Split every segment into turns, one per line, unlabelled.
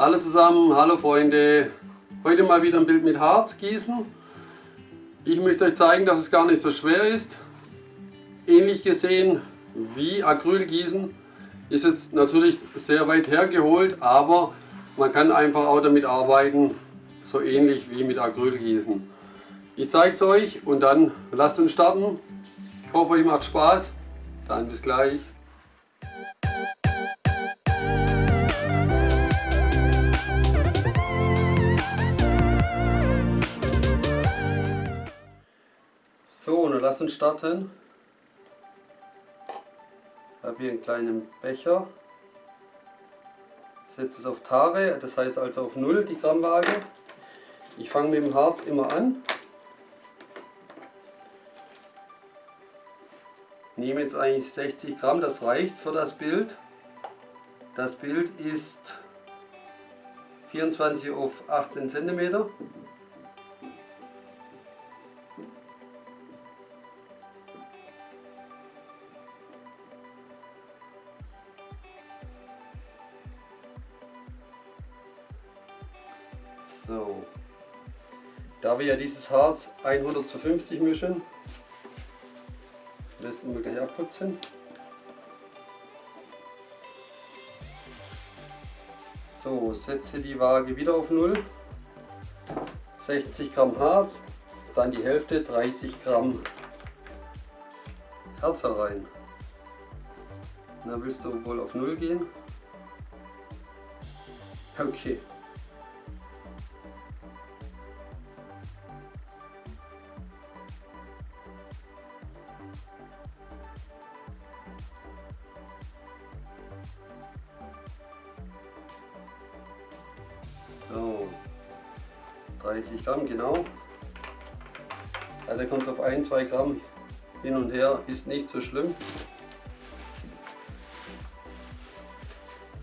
Hallo zusammen, hallo Freunde. Heute mal wieder ein Bild mit Harz gießen. Ich möchte euch zeigen, dass es gar nicht so schwer ist. Ähnlich gesehen wie Acryl gießen ist jetzt natürlich sehr weit hergeholt, aber man kann einfach auch damit arbeiten, so ähnlich wie mit Acryl gießen. Ich zeige es euch und dann lasst uns starten. Ich hoffe, euch macht Spaß. Dann bis gleich. Lasst uns starten. Ich habe hier einen kleinen Becher. Setze es auf Tare, das heißt also auf 0 die Grammwaage. Ich fange mit dem Harz immer an. Nehme jetzt eigentlich 60 Gramm, das reicht für das Bild. Das Bild ist 24 auf 18 cm. Ja dieses Harz 100 zu 50 mischen, lassen wir gleich abputzen. So, setze die Waage wieder auf 0. 60 Gramm Harz, dann die Hälfte, 30 Gramm Herz herein. Na, willst du wohl auf 0 gehen? Okay. Gramm genau. Also kommt es auf 1, 2 Gramm hin und her, ist nicht so schlimm.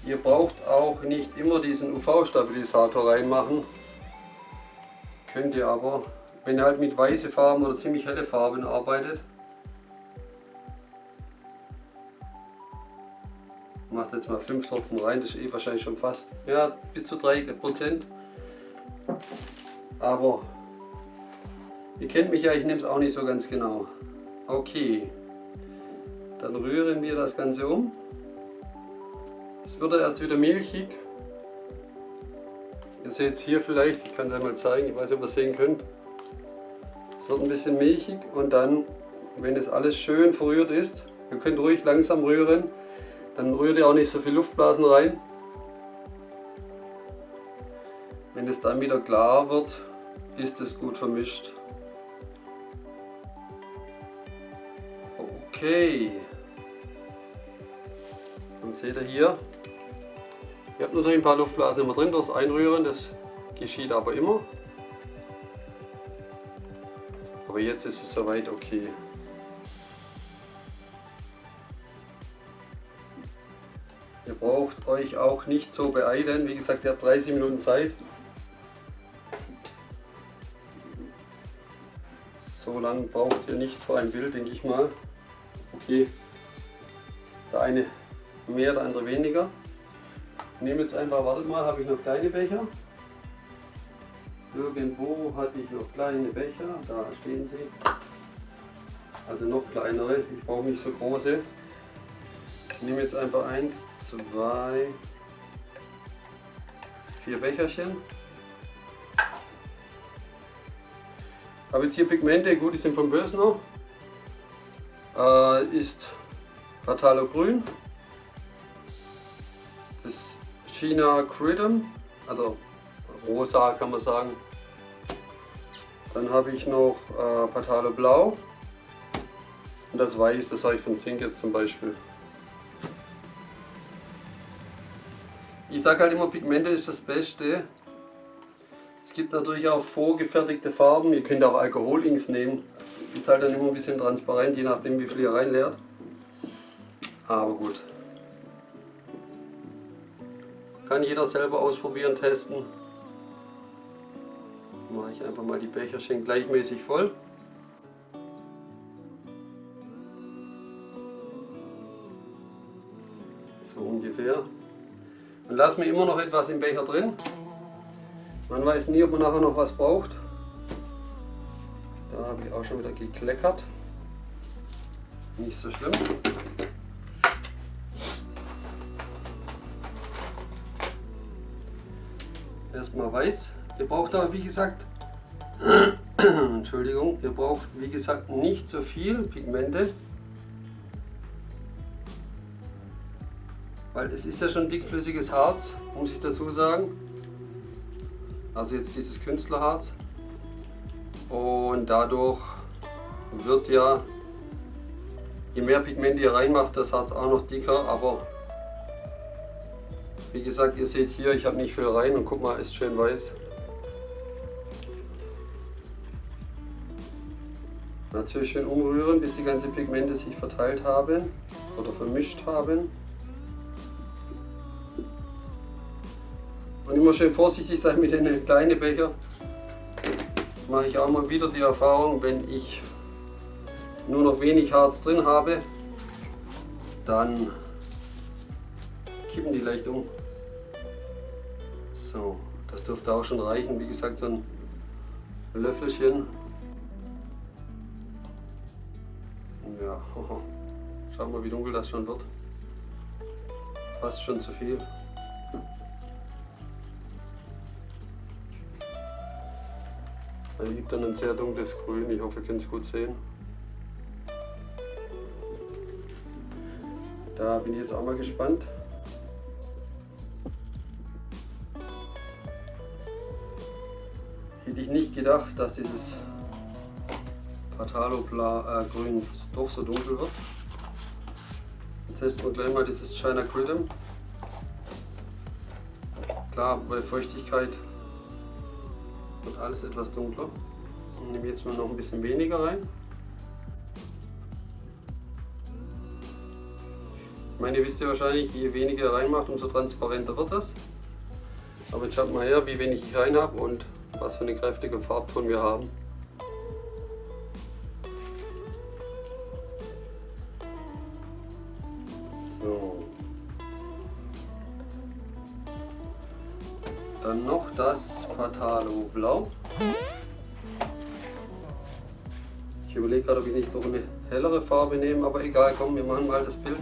Ihr braucht auch nicht immer diesen UV-Stabilisator reinmachen. Könnt ihr aber, wenn ihr halt mit weißen Farben oder ziemlich helle Farben arbeitet. Macht jetzt mal 5 Tropfen rein, das ist eh wahrscheinlich schon fast, ja, bis zu 3%. Aber ihr kennt mich ja, ich nehme es auch nicht so ganz genau. Okay, dann rühren wir das Ganze um. Es wird erst wieder milchig. Ihr seht es hier vielleicht, ich kann es einmal zeigen, ich weiß nicht, ob ihr es sehen könnt. Es wird ein bisschen milchig und dann, wenn es alles schön verrührt ist, ihr könnt ruhig langsam rühren, dann rührt ihr auch nicht so viel Luftblasen rein. Wenn es dann wieder klar wird, ist es gut vermischt. Okay. Und seht ihr hier, ihr habt natürlich ein paar Luftblasen immer drin durchs Einrühren, das geschieht aber immer. Aber jetzt ist es soweit okay. Ihr braucht euch auch nicht so beeilen, wie gesagt, ihr habt 30 Minuten Zeit. So braucht ihr nicht für ein Bild, denke ich mal. Okay, der eine mehr, der andere weniger. Ich nehme jetzt einfach, wartet mal, habe ich noch kleine Becher. Irgendwo hatte ich noch kleine Becher, da stehen sie. Also noch kleinere, ich brauche nicht so große. Ich nehme jetzt einfach eins, zwei, vier Becherchen. Habe jetzt hier Pigmente, gut, die sind vom Bösner. Äh, ist Patalo Grün. Das China Cridum, also rosa kann man sagen. Dann habe ich noch äh, Patalo Blau. Und das Weiß, das habe ich von Zink jetzt zum Beispiel. Ich sage halt immer, Pigmente ist das Beste. Es gibt natürlich auch vorgefertigte Farben. Ihr könnt auch Alkoholinks nehmen. Ist halt dann immer ein bisschen transparent, je nachdem wie viel ihr reinleert. Aber gut. Kann jeder selber ausprobieren, testen. Mache ich einfach mal die Becherchen gleichmäßig voll. So ungefähr. Und lasse mir immer noch etwas im Becher drin. Man weiß nie, ob man nachher noch was braucht. Da habe ich auch schon wieder gekleckert. Nicht so schlimm. Erstmal weiß. Ihr braucht aber wie gesagt, Entschuldigung, ihr braucht wie gesagt nicht so viel Pigmente. Weil es ist ja schon dickflüssiges Harz, muss ich dazu sagen. Also jetzt dieses Künstlerharz. Und dadurch wird ja, je mehr Pigment ihr reinmacht, das Harz auch noch dicker. Aber wie gesagt, ihr seht hier, ich habe nicht viel rein und guck mal, ist schön weiß. Natürlich schön umrühren, bis die ganzen Pigmente sich verteilt haben oder vermischt haben. Und immer schön vorsichtig sein mit den kleinen Becher. Mache ich auch mal wieder die Erfahrung, wenn ich nur noch wenig Harz drin habe, dann kippen die leicht um. So, das dürfte auch schon reichen. Wie gesagt, so ein Löffelchen. Ja, schauen wir, wie dunkel das schon wird. Fast schon zu viel. Er gibt dann ein sehr dunkles Grün. Ich hoffe, ihr könnt es gut sehen. Da bin ich jetzt auch mal gespannt. Hätte ich nicht gedacht, dass dieses Patalo äh, Grün doch so dunkel wird. Jetzt testen wir gleich mal dieses China Cridum. Klar, bei Feuchtigkeit wird alles etwas dunkler. Ich nehme jetzt mal noch ein bisschen weniger rein. Ich meine, ihr wisst ja wahrscheinlich, je weniger ihr reinmacht, umso transparenter wird das. Aber jetzt schaut mal her, wie wenig ich rein habe und was für einen kräftigen Farbton wir haben. Dann noch das Patalo Blau. Ich überlege gerade, ob ich nicht noch eine hellere Farbe nehme, aber egal, komm, wir machen mal das Bild.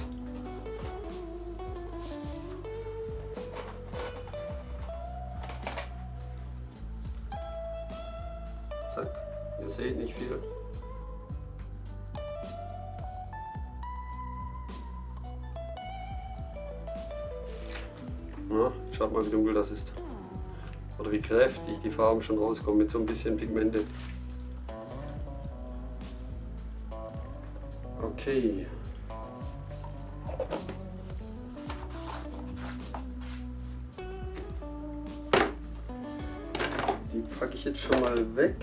Kräftig die Farben schon rauskommen mit so ein bisschen Pigmente. Okay. Die packe ich jetzt schon mal weg.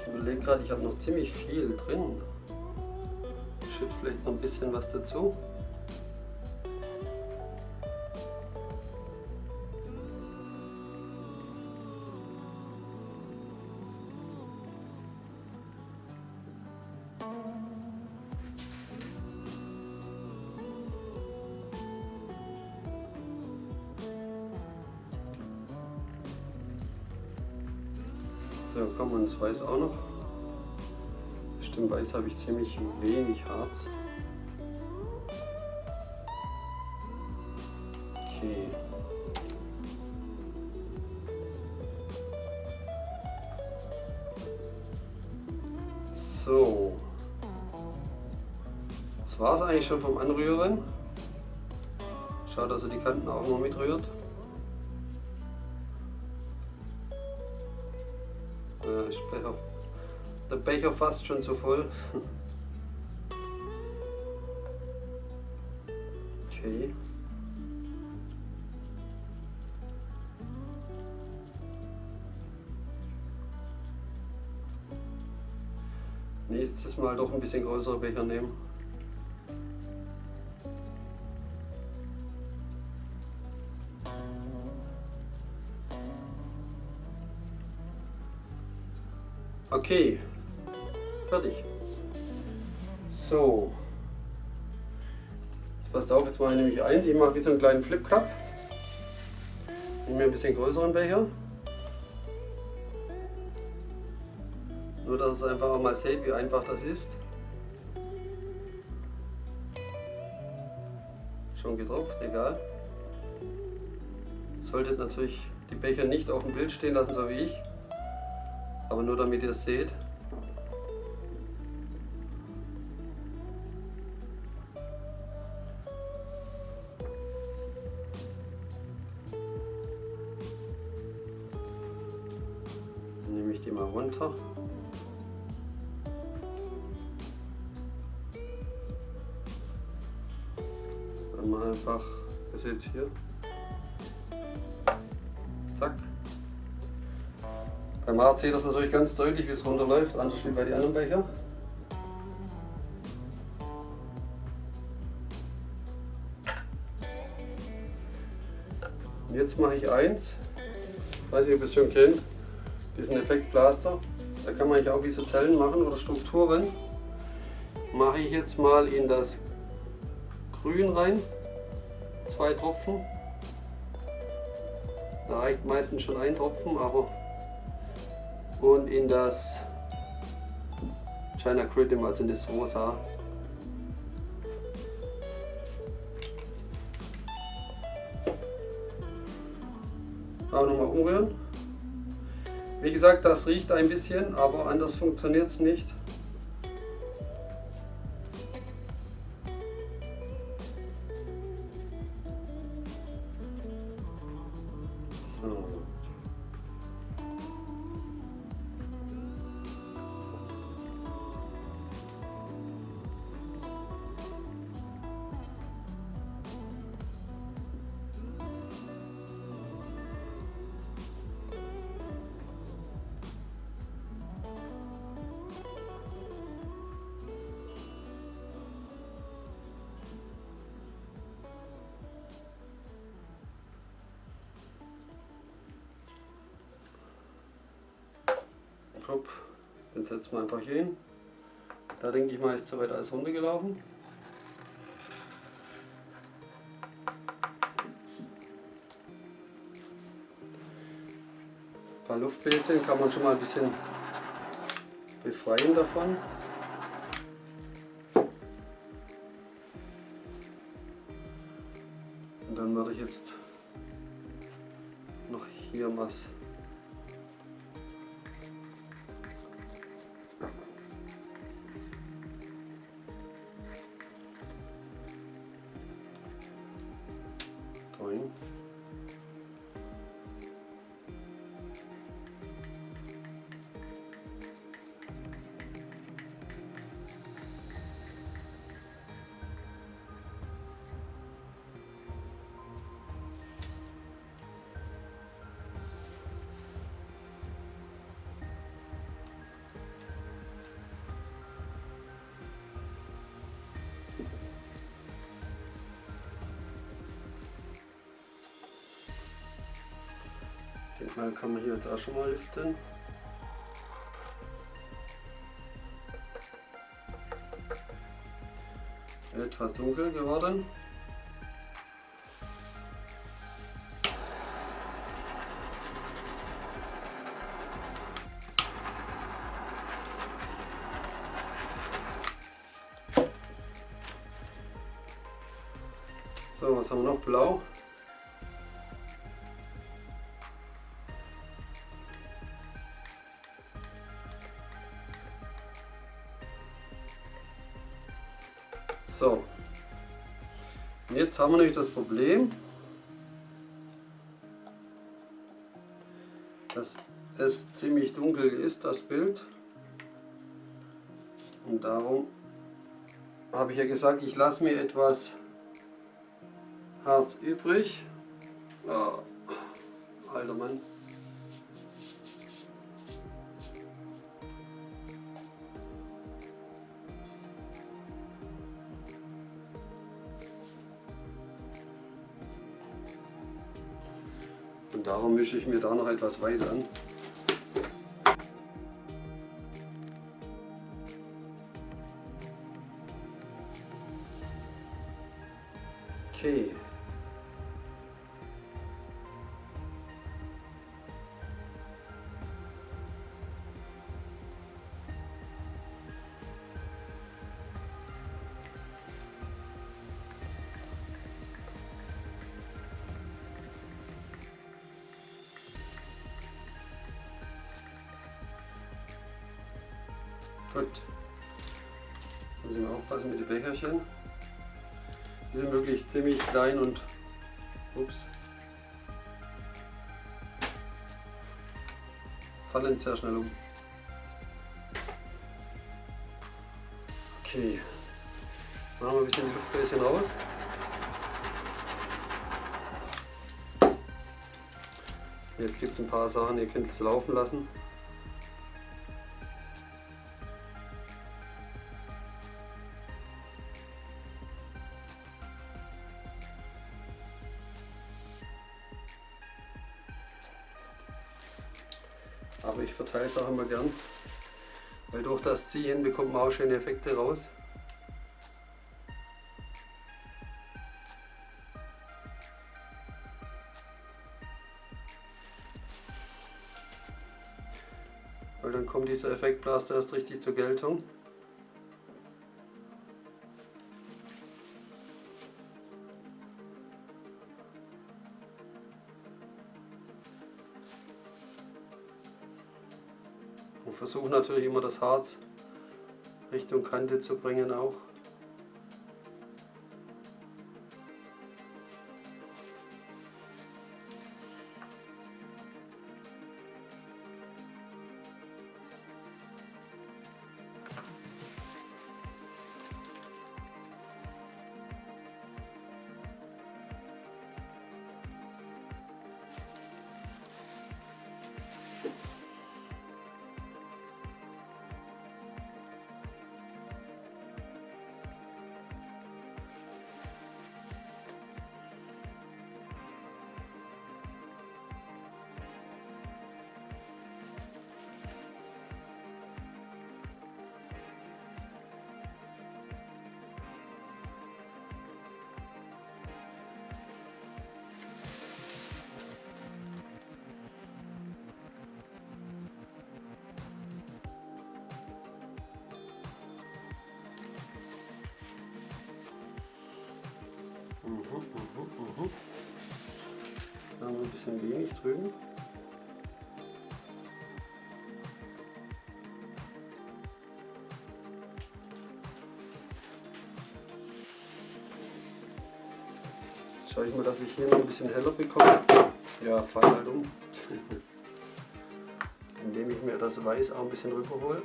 Ich überlege gerade, ich habe noch ziemlich viel drin. Ich schütte vielleicht noch ein bisschen was dazu. Das Weiß auch noch. Stimmt, Weiß habe ich ziemlich wenig Harz. Okay. So. Das war es eigentlich schon vom Anrühren. Schaut, dass er die Kanten auch noch mitrührt. Der Becher fast schon zu voll. Okay. Nächstes Mal doch ein bisschen größere Becher nehmen. Okay, fertig. So, passt auf, jetzt mache ich nämlich eins. Ich mache wie so einen kleinen Flip Cup. Nehme mir ein bisschen größeren Becher. Nur, dass es einfach auch mal seht, wie einfach das ist. Schon getropft, egal. Solltet natürlich die Becher nicht auf dem Bild stehen lassen, so wie ich. Aber nur damit ihr es seht. Hier, zack. Beim Harz seht das natürlich ganz deutlich, wie es runterläuft, anders wie bei den anderen Becher. Und jetzt mache ich eins, weiß nicht, ob ihr es schon kennt, diesen Effektblaster. Da kann man eigentlich auch wie so Zellen machen oder Strukturen. Mache ich jetzt mal in das Grün rein, zwei Tropfen. Da reicht meistens schon ein Tropfen, aber und in das China Critim, also in das Rosa. Auch nochmal umrühren. Wie gesagt, das riecht ein bisschen, aber anders funktioniert es nicht. Hopp, den setzen wir einfach hier hin. Da denke ich mal, ist soweit alles runtergelaufen. Ein paar Luftbläschen kann man schon mal ein bisschen befreien davon. Und dann werde ich jetzt noch hier was Den Fall kann man hier jetzt auch schon mal lüften. Etwas dunkel geworden. So. Und jetzt haben wir nämlich das Problem, dass es ziemlich dunkel ist, das Bild. Und darum habe ich ja gesagt, ich lasse mir etwas Harz übrig. Oh, alter Mann. Darum mische ich mir da noch etwas Weiß an. Okay. Becherchen. Die sind wirklich ziemlich klein und ups, fallen sehr schnell um. Okay, machen wir ein bisschen Luftbläschen raus. Jetzt gibt es ein paar Sachen, ihr könnt es laufen lassen. Auch immer gern, weil durch das Ziehen bekommt man auch schöne Effekte raus. Weil dann kommt dieser Effektblaster erst richtig zur Geltung. Versuche natürlich immer das Harz Richtung Kante zu bringen auch. Da haben wir ein bisschen wenig drüben. Jetzt schaue ich mal, dass ich hier noch ein bisschen heller bekomme. Ja, fall halt um. Indem ich mir das Weiß auch ein bisschen rüberhole.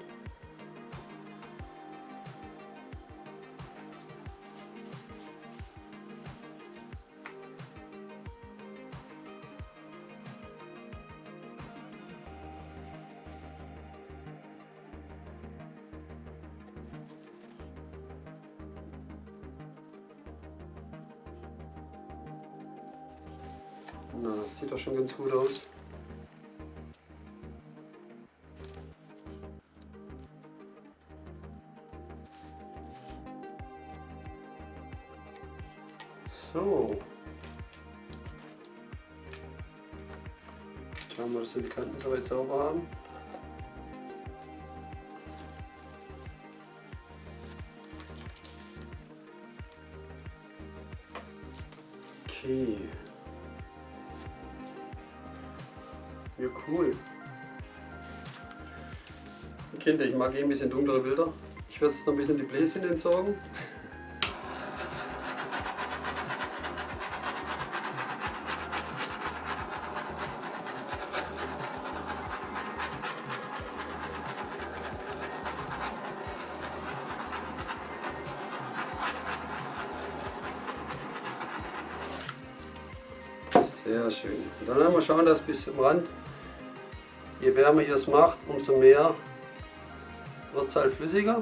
Na, das sieht doch schon ganz gut aus. So. Schauen wir, dass wir die Kanten soweit sauber haben. Mag eh ein bisschen dunklere Bilder. Ich werde jetzt noch ein bisschen die Bläschen entsorgen. Sehr schön. Und dann wir schauen, dass bis zum Rand, je wärmer ihr es macht, umso mehr halt flüssiger.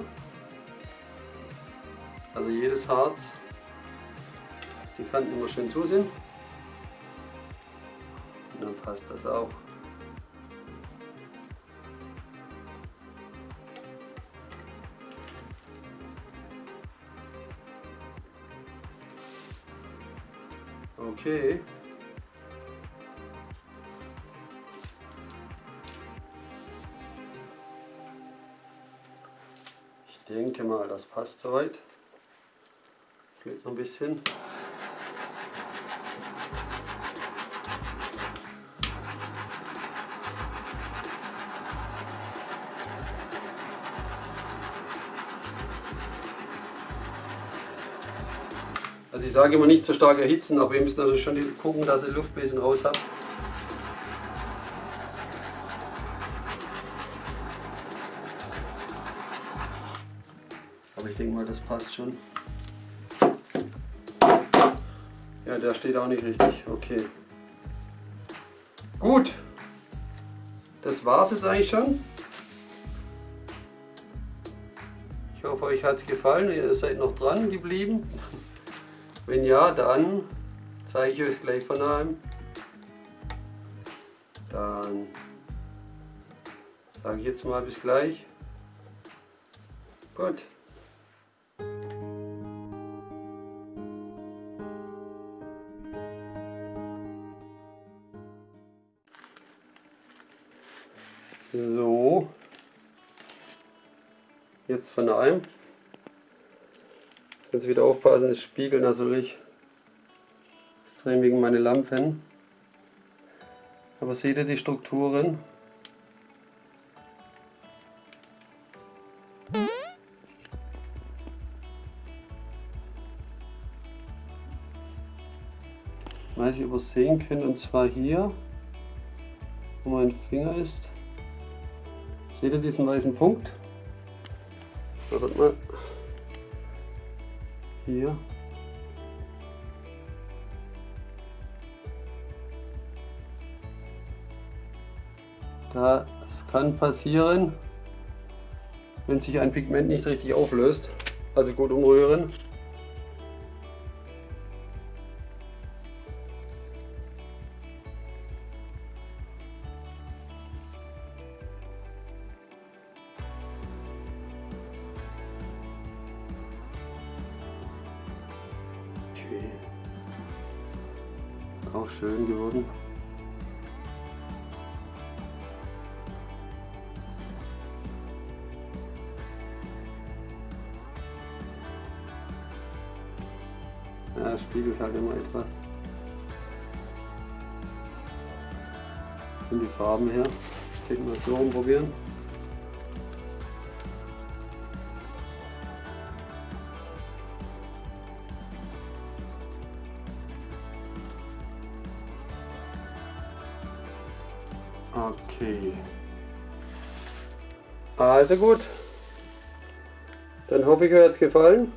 Also jedes Harz, dass die Kanten immer schön zu sind. Und dann passt das auch. Okay. Denke mal, das passt soweit. Fehlt noch ein bisschen. Also ich sage immer nicht zu stark erhitzen, aber ihr müsst also schon gucken, dass ihr Luft ein bisschen raus habt. Passt schon. Ja, der steht auch nicht richtig. Okay. Gut. Das war es jetzt eigentlich schon. Ich hoffe, euch hat es gefallen. Ihr seid noch dran geblieben. Wenn ja, dann zeige ich euch gleich von einem. Dann sage ich jetzt mal bis gleich. Gut. Jetzt von einem. Jetzt wieder aufpassen, das spiegelt natürlich extrem wegen meine Lampen. Aber seht ihr die Strukturen? Weiß ich, ob ihr es sehen könnt, und zwar hier, wo mein Finger ist. Seht ihr diesen weißen Punkt? Wartet mal hier. Das kann passieren, wenn sich ein Pigment nicht richtig auflöst. Also gut umrühren. Schön geworden. Ja, es spiegelt halt immer etwas. Von die Farben her. Ich denke mal so rumprobieren. Okay. Also gut. Dann hoffe ich, euch hat es gefallen.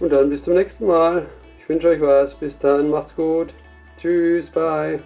Und dann bis zum nächsten Mal. Ich wünsche euch was. Bis dann. Macht's gut. Tschüss. Bye.